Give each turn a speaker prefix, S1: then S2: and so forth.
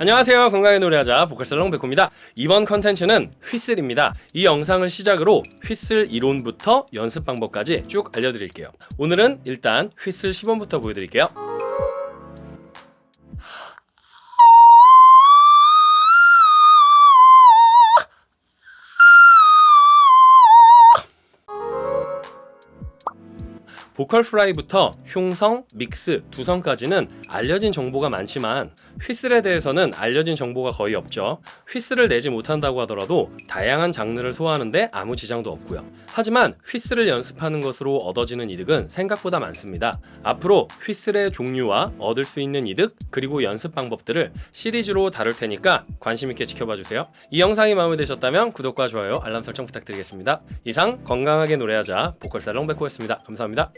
S1: 안녕하세요. 건강하게 노래하자 보컬살롱 백호입니다. 이번 컨텐츠는 휘슬입니다. 이 영상을 시작으로 휘슬 이론부터 연습 방법까지 쭉 알려드릴게요. 오늘은 일단 휘슬 시범부터 보여드릴게요 보컬 프라이부터 흉성, 믹스, 두성까지는 알려진 정보가 많지만 휘슬에 대해서는 알려진 정보가 거의 없죠. 휘슬을 내지 못한다고 하더라도 다양한 장르를 소화하는데 아무 지장도 없고요. 하지만 휘슬을 연습하는 것으로 얻어지는 이득은 생각보다 많습니다. 앞으로 휘슬의 종류와 얻을 수 있는 이득 그리고 연습 방법들을 시리즈로 다룰 테니까 관심 있게 지켜봐 주세요. 이 영상이 마음에 드셨다면 구독과 좋아요, 알람 설정 부탁드리겠습니다. 이상 건강하게 노래하자 보컬 살롱 백호였습니다. 감사합니다.